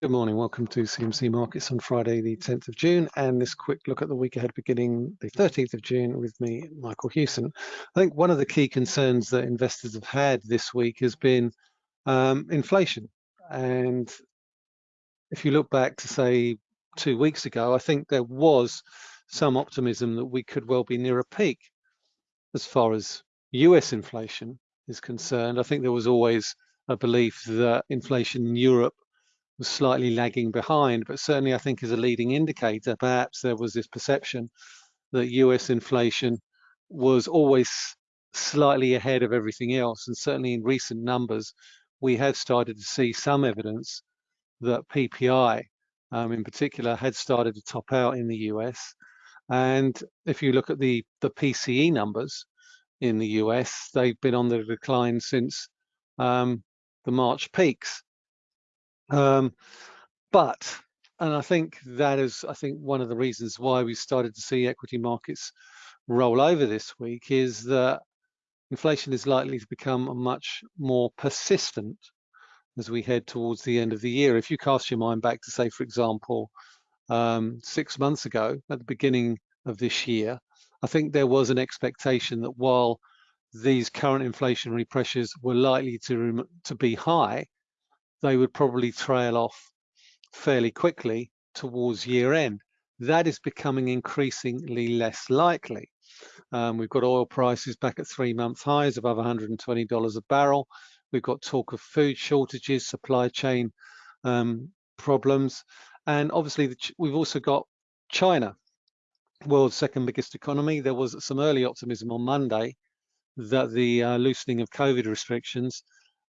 Good morning. Welcome to CMC Markets on Friday, the 10th of June, and this quick look at the week ahead beginning the 13th of June with me, Michael Hewson. I think one of the key concerns that investors have had this week has been um, inflation. And if you look back to say two weeks ago, I think there was some optimism that we could well be near a peak as far as US inflation is concerned. I think there was always a belief that inflation in Europe was slightly lagging behind, but certainly I think is a leading indicator, perhaps there was this perception that US inflation was always slightly ahead of everything else. And certainly in recent numbers, we have started to see some evidence that PPI um, in particular had started to top out in the US. And if you look at the, the PCE numbers in the US, they've been on the decline since um, the March peaks. Um, but, and I think that is, I think one of the reasons why we started to see equity markets roll over this week is that inflation is likely to become much more persistent as we head towards the end of the year. If you cast your mind back to say, for example, um, six months ago at the beginning of this year, I think there was an expectation that while these current inflationary pressures were likely to, to be high, they would probably trail off fairly quickly towards year end. That is becoming increasingly less likely. Um, we've got oil prices back at three month highs above $120 a barrel. We've got talk of food shortages, supply chain um, problems, and obviously we've also got China, world's second biggest economy. There was some early optimism on Monday that the uh, loosening of COVID restrictions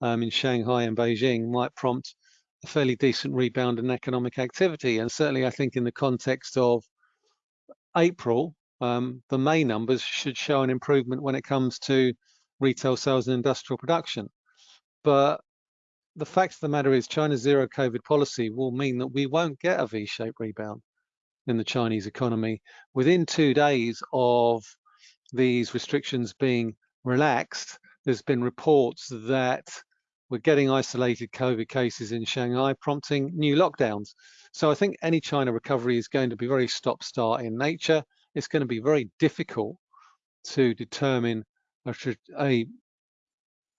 um, in Shanghai and Beijing might prompt a fairly decent rebound in economic activity. And certainly, I think in the context of April, um, the May numbers should show an improvement when it comes to retail sales and industrial production. But the fact of the matter is China's zero COVID policy will mean that we won't get a V-shaped rebound in the Chinese economy. Within two days of these restrictions being relaxed, there's been reports that we're getting isolated COVID cases in Shanghai, prompting new lockdowns. So I think any China recovery is going to be very stop-start in nature. It's going to be very difficult to determine a, a,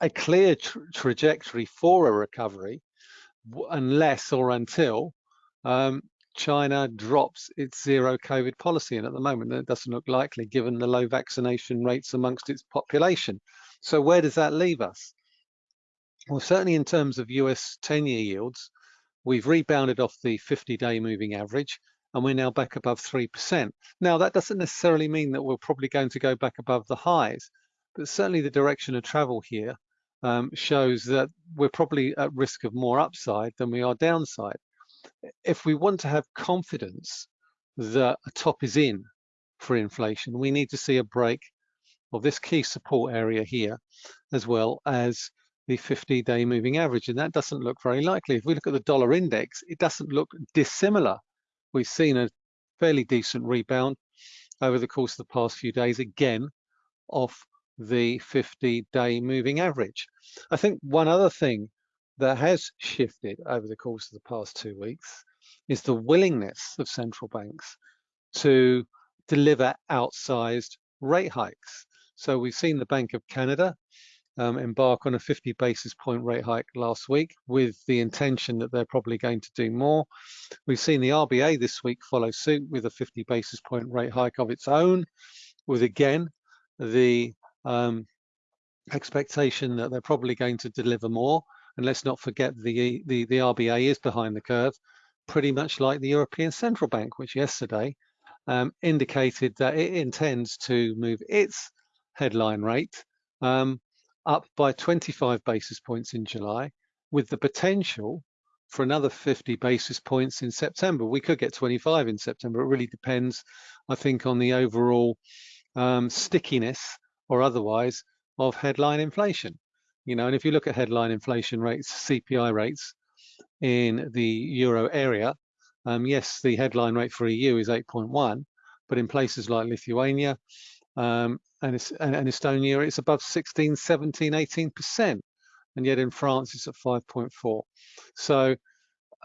a clear tra trajectory for a recovery unless or until um, China drops its zero COVID policy. And at the moment, it doesn't look likely given the low vaccination rates amongst its population. So where does that leave us? Well, certainly in terms of US 10-year yields, we've rebounded off the 50-day moving average and we're now back above 3%. Now, that doesn't necessarily mean that we're probably going to go back above the highs, but certainly the direction of travel here um, shows that we're probably at risk of more upside than we are downside. If we want to have confidence that a top is in for inflation, we need to see a break of this key support area here, as well as the 50-day moving average, and that doesn't look very likely. If we look at the dollar index, it doesn't look dissimilar. We've seen a fairly decent rebound over the course of the past few days, again, off the 50-day moving average. I think one other thing that has shifted over the course of the past two weeks is the willingness of central banks to deliver outsized rate hikes. So we've seen the Bank of Canada um, embark on a 50 basis point rate hike last week with the intention that they're probably going to do more. We've seen the RBA this week follow suit with a 50 basis point rate hike of its own, with again the um, expectation that they're probably going to deliver more. And let's not forget the, the, the RBA is behind the curve, pretty much like the European Central Bank, which yesterday um, indicated that it intends to move its headline rate um, up by 25 basis points in July, with the potential for another 50 basis points in September. We could get 25 in September. It really depends, I think, on the overall um, stickiness or otherwise of headline inflation. You know, and if you look at headline inflation rates, CPI rates in the euro area, um, yes, the headline rate for EU is 8.1, but in places like Lithuania, um, and, and, Estonia it's above 16, 17, 18%, and yet in France it's at 5.4. So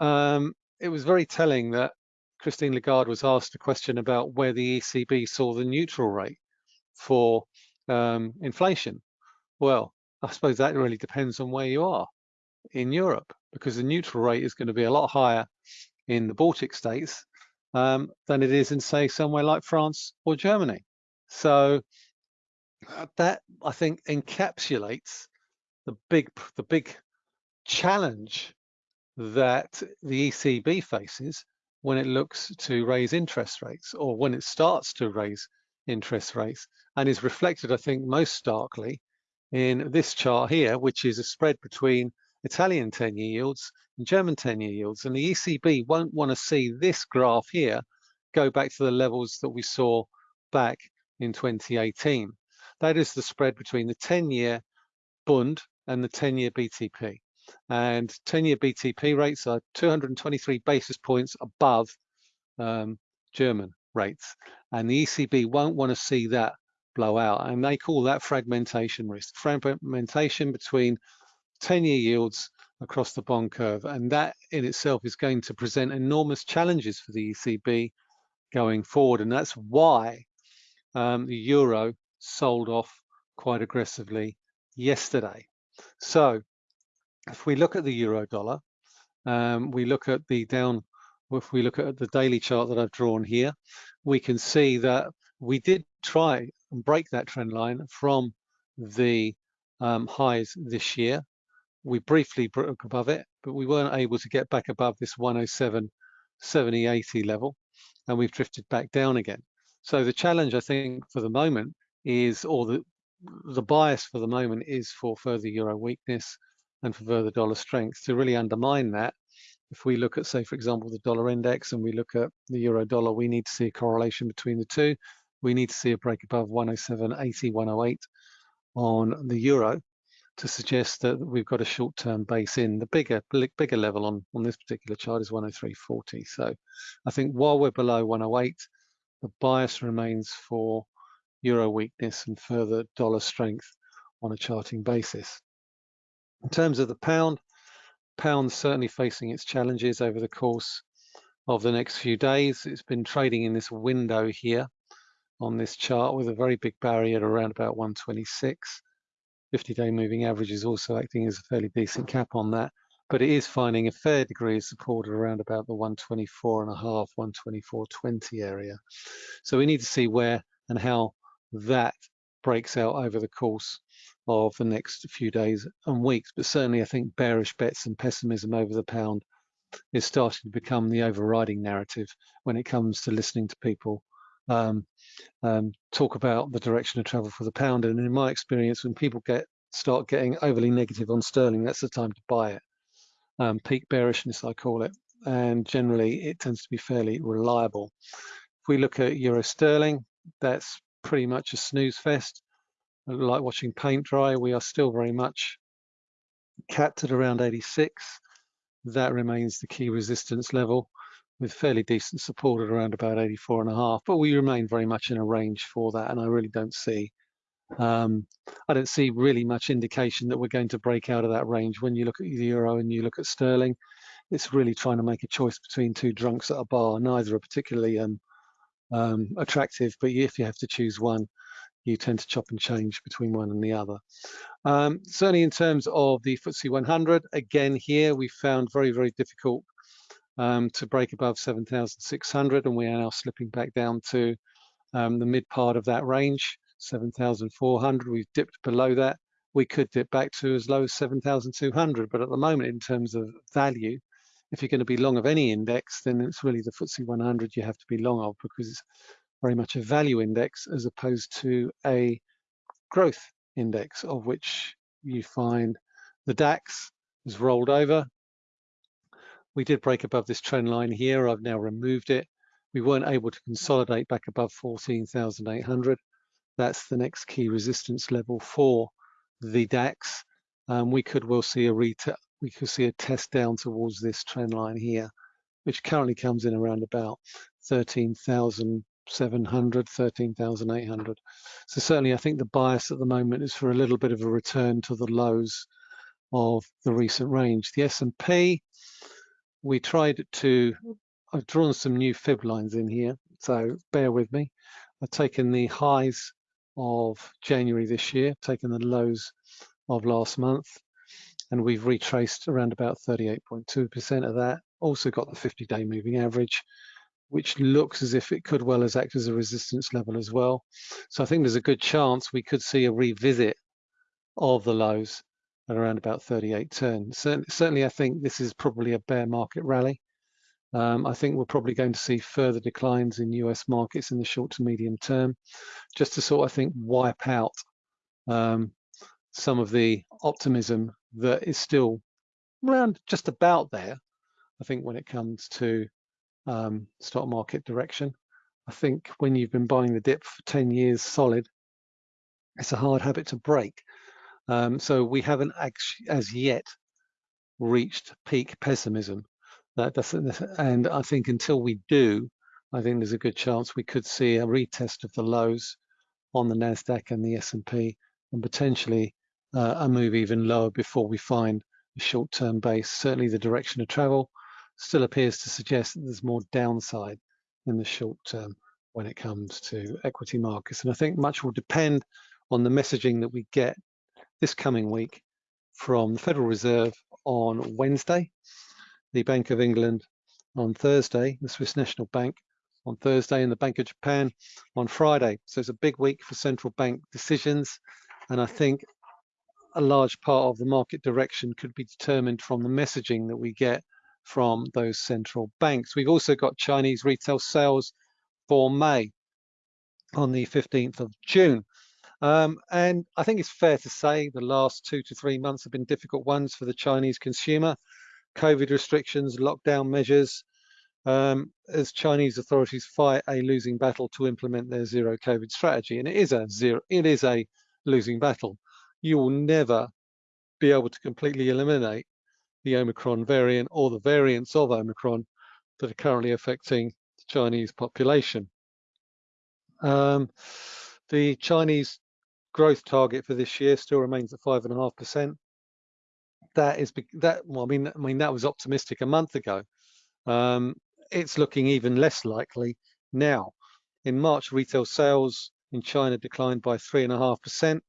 um, it was very telling that Christine Lagarde was asked a question about where the ECB saw the neutral rate for um, inflation. Well, I suppose that really depends on where you are in Europe, because the neutral rate is going to be a lot higher in the Baltic states um, than it is in, say, somewhere like France or Germany. So Uh, that I think encapsulates the big the big challenge that the ECB faces when it looks to raise interest rates or when it starts to raise interest rates and is reflected, I think, most starkly in this chart here, which is a spread between Italian 10-year yields and German 10-year yields. And the ECB won't want to see this graph here go back to the levels that we saw back in 2018. That is the spread between the 10-year Bund and the 10-year BTP. And 10-year BTP rates are 223 basis points above um, German rates. And the ECB won't want to see that blow out. And they call that fragmentation risk, fragmentation between 10-year yields across the bond curve. And that in itself is going to present enormous challenges for the ECB going forward. And that's why um, the euro sold off quite aggressively yesterday. So if we look at the euro dollar, um, we look at the down, if we look at the daily chart that I've drawn here, we can see that we did try and break that trend line from the um, highs this year. We briefly broke above it, but we weren't able to get back above this 107, 70, 80 level, and we've drifted back down again. So the challenge, I think, for the moment is, or the the bias for the moment is for further euro weakness and for further dollar strength. To really undermine that, if we look at, say, for example, the dollar index and we look at the euro dollar, we need to see a correlation between the two. We need to see a break above 107.80, 108 on the euro to suggest that we've got a short-term base in. The bigger bigger level on, on this particular chart is 103.40. So I think while we're below 108, the bias remains for euro weakness and further dollar strength on a charting basis. In terms of the pound, pound certainly facing its challenges over the course of the next few days. It's been trading in this window here on this chart with a very big barrier around about 126. 50-day moving average is also acting as a fairly decent cap on that, but it is finding a fair degree of support around about the 124 and a half, 124.20 area. So we need to see where and how that breaks out over the course of the next few days and weeks. But certainly I think bearish bets and pessimism over the pound is starting to become the overriding narrative when it comes to listening to people um, um, talk about the direction of travel for the pound. And in my experience, when people get start getting overly negative on sterling, that's the time to buy it. Um, peak bearishness, I call it. And generally, it tends to be fairly reliable. If we look at euro sterling, that's pretty much a snooze fest. Like watching paint dry, we are still very much capped at around 86. That remains the key resistance level with fairly decent support at around about 84 and a half, but we remain very much in a range for that. And I really don't see, um, I don't see really much indication that we're going to break out of that range. When you look at the euro and you look at sterling, it's really trying to make a choice between two drunks at a bar. Neither are particularly um, um, attractive, but if you have to choose one, you tend to chop and change between one and the other. Um, certainly in terms of the FTSE 100, again here we found very, very difficult um, to break above 7,600 and we are now slipping back down to um, the mid part of that range, 7,400. We've dipped below that. We could dip back to as low as 7,200, but at the moment in terms of value, if you're going to be long of any index, then it's really the FTSE 100 you have to be long of because it's very much a value index as opposed to a growth index of which you find the DAX has rolled over. We did break above this trend line here. I've now removed it. We weren't able to consolidate back above 14,800. That's the next key resistance level for the DAX. Um, we could well see a we could see a test down towards this trend line here, which currently comes in around about 13,700, 13,800. So certainly I think the bias at the moment is for a little bit of a return to the lows of the recent range. The S&P, we tried to, I've drawn some new fib lines in here, so bear with me. I've taken the highs of January this year, taken the lows of last month, and we've retraced around about 38.2% of that. Also got the 50-day moving average, which looks as if it could well as act as a resistance level as well. So I think there's a good chance we could see a revisit of the lows at around about 38.10. Certainly, certainly I think this is probably a bear market rally. Um, I think we're probably going to see further declines in US markets in the short to medium term, just to sort of I think wipe out um, some of the optimism that is still around just about there. I think when it comes to um, stock market direction, I think when you've been buying the dip for 10 years solid, it's a hard habit to break. Um, so we haven't as yet reached peak pessimism. That doesn't, and I think until we do, I think there's a good chance we could see a retest of the lows on the Nasdaq and the S&P, and potentially uh, a move even lower before we find a short-term base. Certainly, the direction of travel still appears to suggest that there's more downside in the short term when it comes to equity markets, and I think much will depend on the messaging that we get this coming week from the Federal Reserve on Wednesday the Bank of England on Thursday, the Swiss National Bank on Thursday, and the Bank of Japan on Friday. So it's a big week for central bank decisions. And I think a large part of the market direction could be determined from the messaging that we get from those central banks. We've also got Chinese retail sales for May on the 15th of June. Um, and I think it's fair to say the last two to three months have been difficult ones for the Chinese consumer. COVID restrictions, lockdown measures, um, as Chinese authorities fight a losing battle to implement their zero COVID strategy. And it is a zero, it is a losing battle. You will never be able to completely eliminate the Omicron variant or the variants of Omicron that are currently affecting the Chinese population. Um, the Chinese growth target for this year still remains at five and a half percent that is that well, I mean, I mean that was optimistic a month ago. Um, it's looking even less likely now. In March, retail sales in China declined by three and a half percent,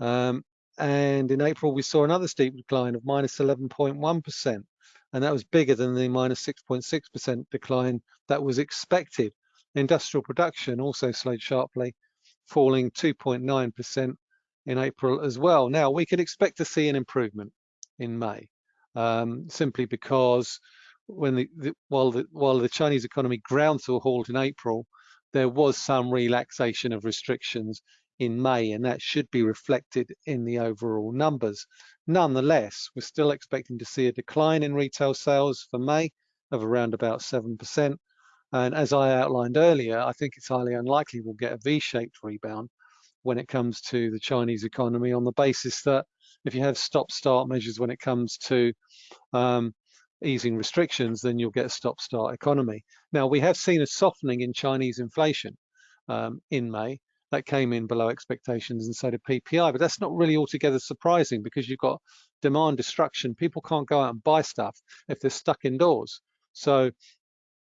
um, and in April we saw another steep decline of minus minus 11.1 percent, and that was bigger than the minus minus 6.6 percent decline that was expected. Industrial production also slowed sharply, falling 2.9 percent in April as well. Now we could expect to see an improvement in May, um, simply because when the, the, while the while the Chinese economy ground to a halt in April, there was some relaxation of restrictions in May, and that should be reflected in the overall numbers. Nonetheless, we're still expecting to see a decline in retail sales for May of around about 7%. And as I outlined earlier, I think it's highly unlikely we'll get a V-shaped rebound when it comes to the Chinese economy on the basis that if you have stop-start measures when it comes to um, easing restrictions, then you'll get a stop-start economy. Now, we have seen a softening in Chinese inflation um, in May. That came in below expectations and so did PPI, but that's not really altogether surprising because you've got demand destruction. People can't go out and buy stuff if they're stuck indoors. So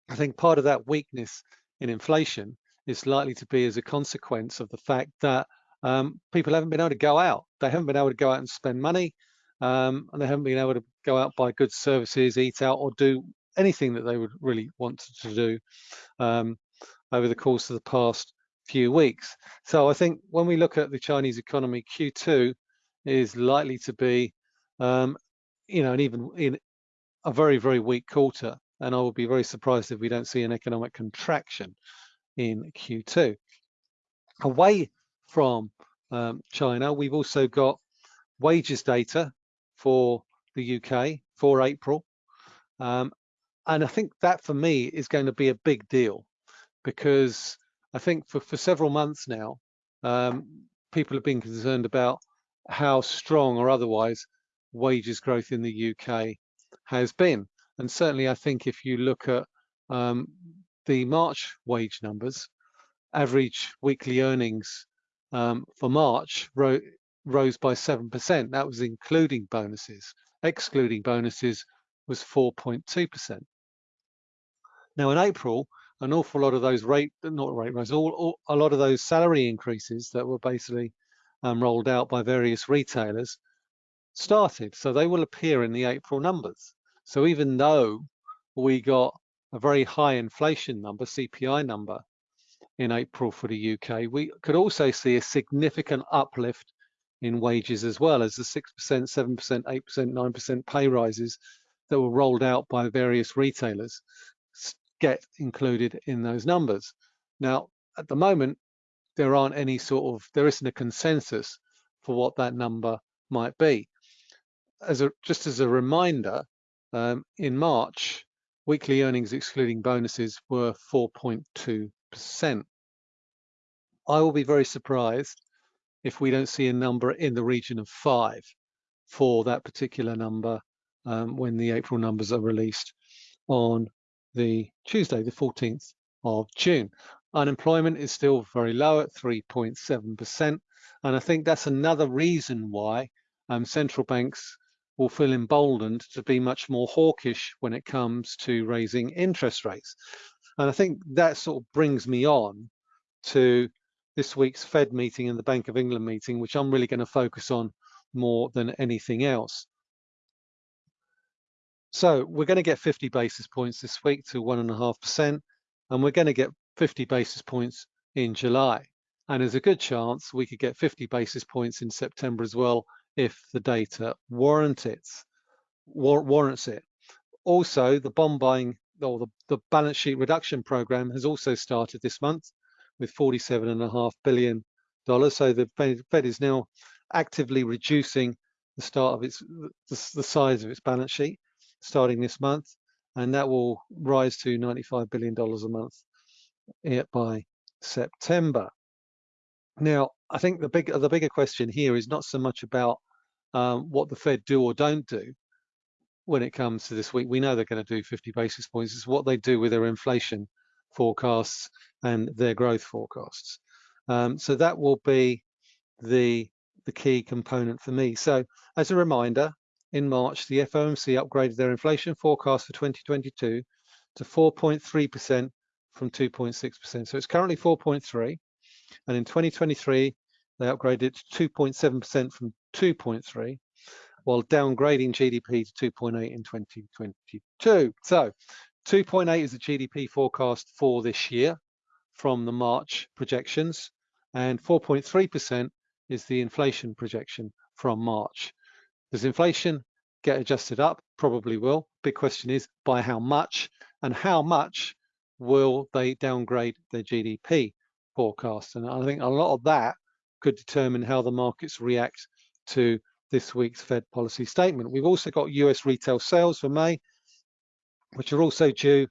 I think part of that weakness in inflation is likely to be as a consequence of the fact that um, people haven't been able to go out. They haven't been able to go out and spend money, um, and they haven't been able to go out, buy goods, services, eat out, or do anything that they would really want to do um, over the course of the past few weeks. So I think when we look at the Chinese economy, Q2 is likely to be, um, you know, an even in a very, very weak quarter. And I would be very surprised if we don't see an economic contraction in Q2. Away from um, China. We've also got wages data for the UK for April. Um, and I think that for me is going to be a big deal because I think for, for several months now, um, people have been concerned about how strong or otherwise wages growth in the UK has been. And certainly I think if you look at um, the March wage numbers, average weekly earnings um, for March ro rose by 7%. That was including bonuses. Excluding bonuses, was 4.2%. Now in April, an awful lot of those rate, not rate rise, all, all, a lot of those salary increases that were basically um, rolled out by various retailers started. So they will appear in the April numbers. So even though we got a very high inflation number, CPI number, in April for the UK, we could also see a significant uplift in wages as well as the 6%, 7%, 8%, 9% pay rises that were rolled out by various retailers get included in those numbers. Now, at the moment, there aren't any sort of, there isn't a consensus for what that number might be. As a, just as a reminder, um, in March, weekly earnings excluding bonuses were 4.2%. I will be very surprised if we don't see a number in the region of five for that particular number um, when the April numbers are released on the Tuesday, the 14th of June. Unemployment is still very low at 3.7%. And I think that's another reason why um, central banks will feel emboldened to be much more hawkish when it comes to raising interest rates. And I think that sort of brings me on to this week's Fed meeting and the Bank of England meeting, which I'm really going to focus on more than anything else. So we're going to get 50 basis points this week to 1.5%, and we're going to get 50 basis points in July. And there's a good chance we could get 50 basis points in September as well if the data it, war warrants it. Also, the bond buying or the, the balance sheet reduction program has also started this month with $47.5 billion. So the Fed is now actively reducing the start of its the, the size of its balance sheet starting this month, and that will rise to $95 billion a month by September. Now, I think the big the bigger question here is not so much about um, what the Fed do or don't do when it comes to this week. We know they're going to do 50 basis points. It's what they do with their inflation forecasts and their growth forecasts. Um, so that will be the the key component for me. So as a reminder, in March, the FOMC upgraded their inflation forecast for 2022 to 4.3% from 2.6%. So it's currently 4.3, and in 2023 they upgraded to 2.7% from 2.3, while downgrading GDP to 2.8 in 2022. So 2.8 is the GDP forecast for this year from the March projections, and 4.3% is the inflation projection from March. Does inflation get adjusted up? Probably will. Big question is by how much, and how much will they downgrade their GDP forecast? And I think a lot of that could determine how the markets react to this week's Fed policy statement. We've also got US retail sales for May, which are also due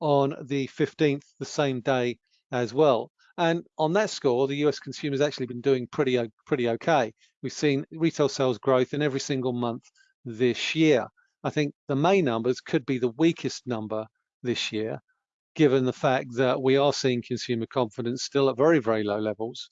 on the 15th, the same day as well. And on that score, the US consumer has actually been doing pretty, pretty okay. We've seen retail sales growth in every single month this year. I think the May numbers could be the weakest number this year, given the fact that we are seeing consumer confidence still at very, very low levels.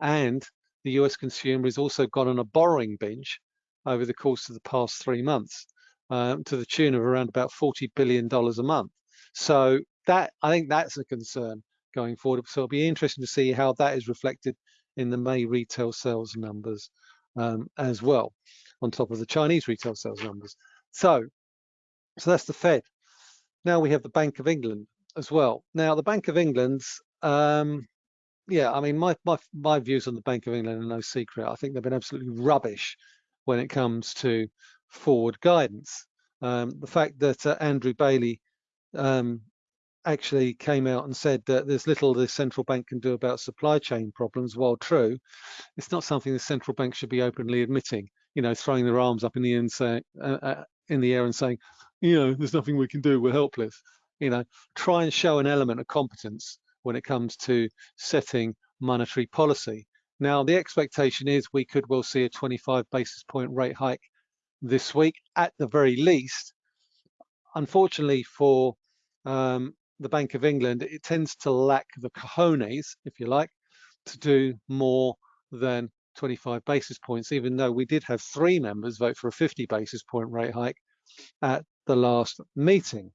And the US consumer has also gone on a borrowing binge over the course of the past three months um, to the tune of around about $40 billion a month. So that I think that's a concern going forward. So it'll be interesting to see how that is reflected in the May retail sales numbers um, as well, on top of the Chinese retail sales numbers. So, so that's the Fed. Now we have the Bank of England as well. Now the Bank of England's, um, yeah, I mean, my, my, my views on the Bank of England are no secret. I think they've been absolutely rubbish when it comes to forward guidance. Um, the fact that uh, Andrew Bailey um, actually came out and said that there's little the central bank can do about supply chain problems, while true, it's not something the central bank should be openly admitting. You know, throwing their arms up in the air and saying, uh, uh, in the air and saying, you know, there's nothing we can do, we're helpless. You know, try and show an element of competence when it comes to setting monetary policy. Now, the expectation is we could well see a 25 basis point rate hike this week at the very least. Unfortunately for um, the Bank of England, it tends to lack the cojones, if you like, to do more than 25 basis points, even though we did have three members vote for a 50 basis point rate hike at the last meeting.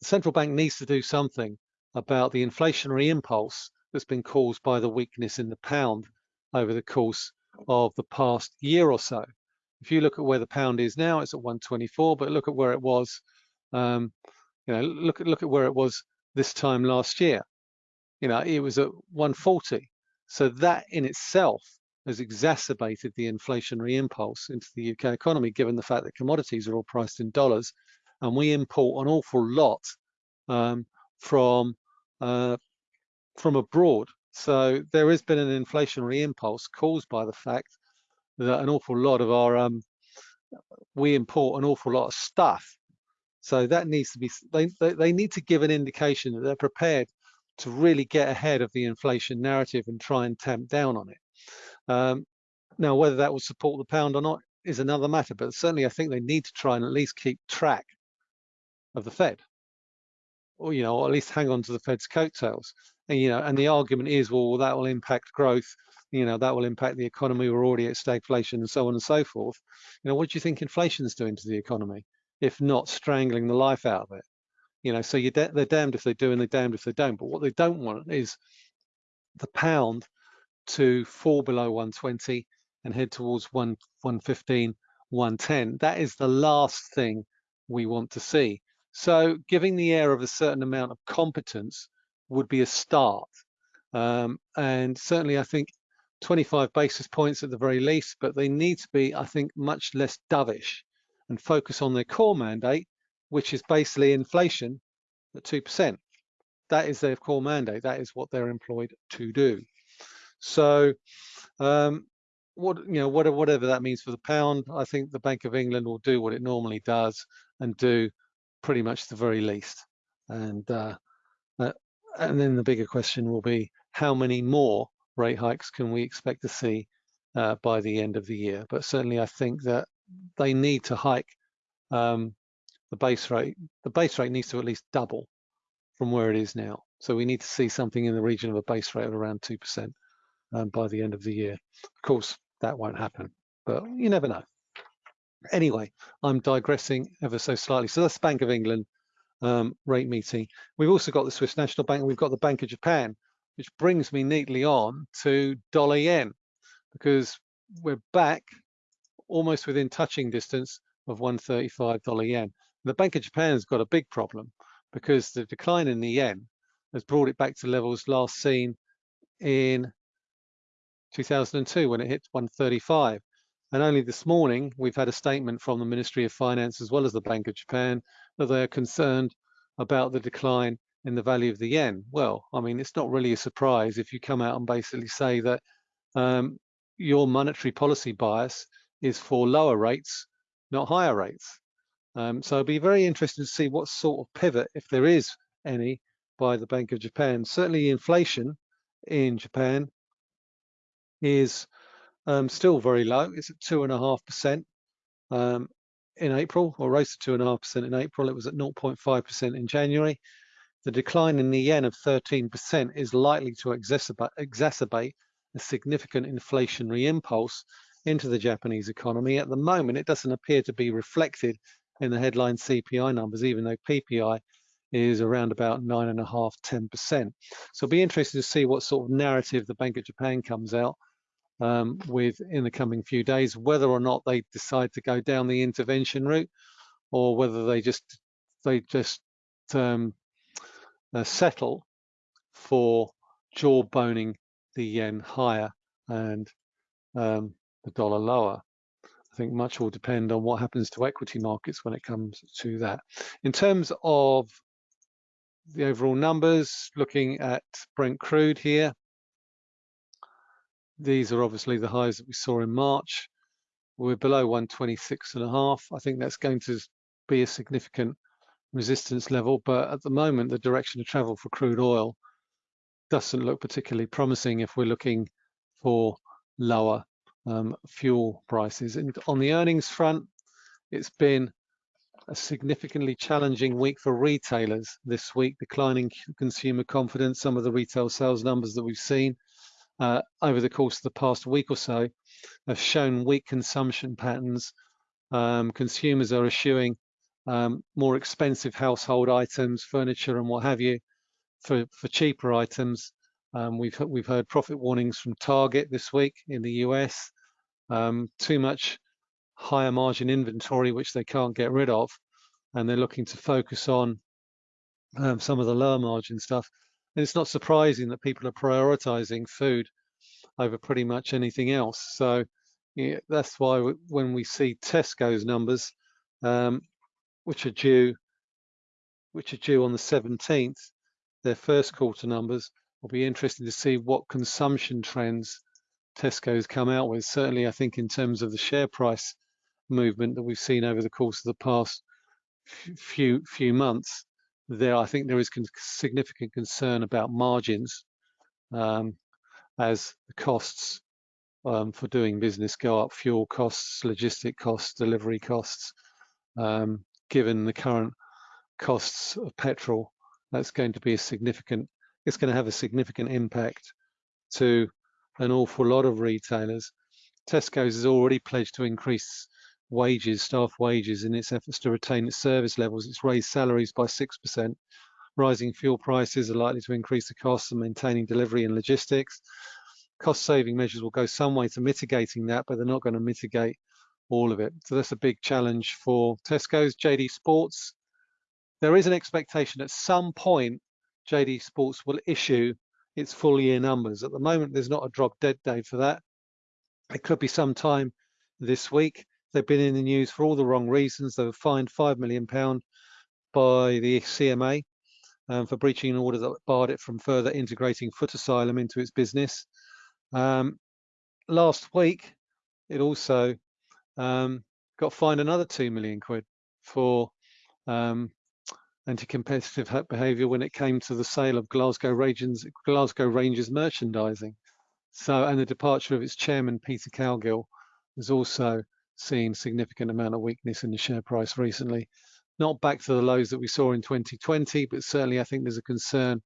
The central bank needs to do something about the inflationary impulse that's been caused by the weakness in the pound over the course of the past year or so. If you look at where the pound is now, it's at 124, but look at where it was, um, you know, look at look at where it was this time last year. You know, it was at 140. So that in itself has exacerbated the inflationary impulse into the UK economy, given the fact that commodities are all priced in dollars, and we import an awful lot um, from uh, from abroad. So there has been an inflationary impulse caused by the fact that an awful lot of our um, we import an awful lot of stuff. So that needs to be they, they need to give an indication that they're prepared to really get ahead of the inflation narrative and try and tamp down on it. Um, now, whether that will support the pound or not is another matter, but certainly I think they need to try and at least keep track of the Fed, or you know, or at least hang on to the Fed's coattails. And you know, and the argument is, well, that will impact growth. You know, that will impact the economy. We're already at stagflation and so on and so forth. You know, what do you think inflation is doing to the economy, if not strangling the life out of it? You know, so you're they're damned if they do and they're damned if they don't. But what they don't want is the pound to fall below 120 and head towards 1, 115, 110. That is the last thing we want to see. So giving the air of a certain amount of competence would be a start. Um, and certainly I think 25 basis points at the very least, but they need to be, I think, much less dovish and focus on their core mandate, which is basically inflation at 2%. That is their core mandate. That is what they're employed to do. So um, what you know, whatever, whatever that means for the pound, I think the Bank of England will do what it normally does and do pretty much the very least. And uh, uh, and then the bigger question will be how many more rate hikes can we expect to see uh, by the end of the year? But certainly, I think that they need to hike um, the base rate. The base rate needs to at least double from where it is now. So we need to see something in the region of a base rate of around two percent um, by the end of the year. Of course, that won't happen, but you never know. Anyway, I'm digressing ever so slightly. So that's Bank of England um, rate meeting. We've also got the Swiss National Bank, we've got the Bank of Japan, which brings me neatly on to dollar yen, because we're back almost within touching distance of 135 dollar yen. The Bank of Japan's got a big problem because the decline in the yen has brought it back to levels last seen in 2002 when it hit 135. And only this morning, we've had a statement from the Ministry of Finance as well as the Bank of Japan that they are concerned about the decline in the value of the yen. Well, I mean, it's not really a surprise if you come out and basically say that um, your monetary policy bias is for lower rates, not higher rates. Um, so it'd be very interesting to see what sort of pivot, if there is any, by the Bank of Japan. Certainly inflation in Japan is um, still very low. It's at two and a half percent um, in April, or rose to two and a half percent in April. It was at 0.5 percent in January. The decline in the yen of 13 percent is likely to exacerbate, exacerbate a significant inflationary impulse into the Japanese economy. At the moment, it doesn't appear to be reflected in the headline CPI numbers, even though PPI is around about nine and a half, 10%. So be interesting to see what sort of narrative the Bank of Japan comes out um, with in the coming few days, whether or not they decide to go down the intervention route or whether they just they just um, uh, settle for jawboning the yen higher and um, the dollar lower. I think much will depend on what happens to equity markets when it comes to that. In terms of the overall numbers, looking at Brent crude here, these are obviously the highs that we saw in March. We're below 126 and a half. I think that's going to be a significant resistance level, but at the moment, the direction of travel for crude oil doesn't look particularly promising if we're looking for lower um, fuel prices. And on the earnings front, it's been a significantly challenging week for retailers this week, declining consumer confidence, some of the retail sales numbers that we've seen uh, over the course of the past week or so have shown weak consumption patterns Um, consumers are eschewing um, more expensive household items, furniture and what have you, for, for cheaper items. Um, we've, we've heard profit warnings from Target this week in the US, um, too much higher margin inventory, which they can't get rid of. And they're looking to focus on um, some of the lower margin stuff. And it's not surprising that people are prioritizing food over pretty much anything else. So yeah, that's why when we see Tesco's numbers, um, which are due, which are due on the 17th, their first quarter numbers, will be interesting to see what consumption trends Tesco's come out with. Certainly, I think in terms of the share price movement that we've seen over the course of the past few few months, there I think there is significant concern about margins um, as the costs um, for doing business go up, fuel costs, logistic costs, delivery costs. Um, given the current costs of petrol, that's going to be a significant, it's going to have a significant impact to an awful lot of retailers. Tesco's has already pledged to increase wages, staff wages in its efforts to retain its service levels. It's raised salaries by 6%. Rising fuel prices are likely to increase the costs of maintaining delivery and logistics. Cost saving measures will go some way to mitigating that, but they're not going to mitigate all of it. So that's a big challenge for Tesco's. JD Sports, there is an expectation at some point JD Sports will issue its full year numbers. At the moment, there's not a drop dead date for that. It could be sometime this week. They've been in the news for all the wrong reasons. They were fined £5 million by the CMA um, for breaching an order that barred it from further integrating Footasylum into its business. Um, last week, it also um, got fined another 2 million quid for um, anti-competitive behaviour when it came to the sale of Glasgow Rangers, Glasgow Rangers merchandising. So, and the departure of its chairman, Peter Cowgill, has also seen significant amount of weakness in the share price recently. Not back to the lows that we saw in 2020, but certainly I think there's a concern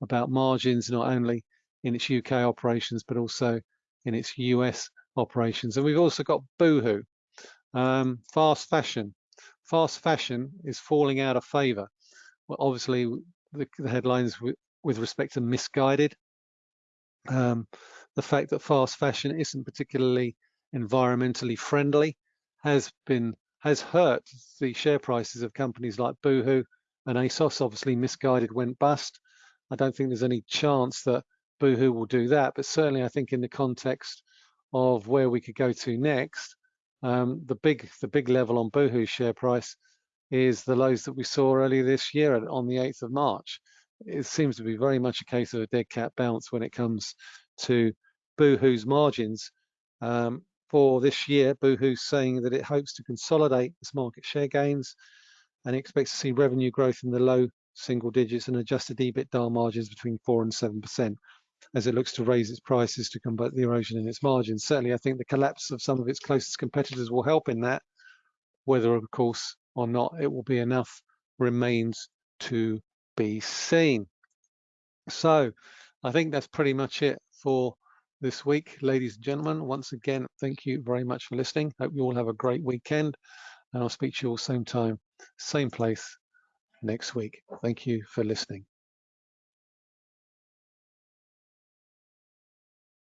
about margins, not only in its UK operations, but also in its US operations. And we've also got Boohoo, um, fast fashion. Fast fashion is falling out of favor. Well, obviously, the, the headlines with, with, respect to Missguided, um, the fact that fast fashion isn't particularly environmentally friendly has been has hurt the share prices of companies like Boohoo and ASOS. Obviously, Missguided went bust. I don't think there's any chance that Boohoo will do that, but certainly I think in the context of where we could go to next, um, the big the big level on Boohoo's share price is the lows that we saw earlier this year on the 8th of March. It seems to be very much a case of a dead cat bounce when it comes to Boohoo's margins. Um, for this year, Boohoo's saying that it hopes to consolidate its market share gains and expects to see revenue growth in the low single digits and adjusted EBITDA margins between 4 and 7% as it looks to raise its prices to combat the erosion in its margins. Certainly, I think the collapse of some of its closest competitors will help in that. Whether, of course, or not it will be enough remains to be seen. So I think that's pretty much it for this week, ladies and gentlemen. Once again, thank you very much for listening. Hope you all have a great weekend and I'll speak to you all same time, same place next week. Thank you for listening.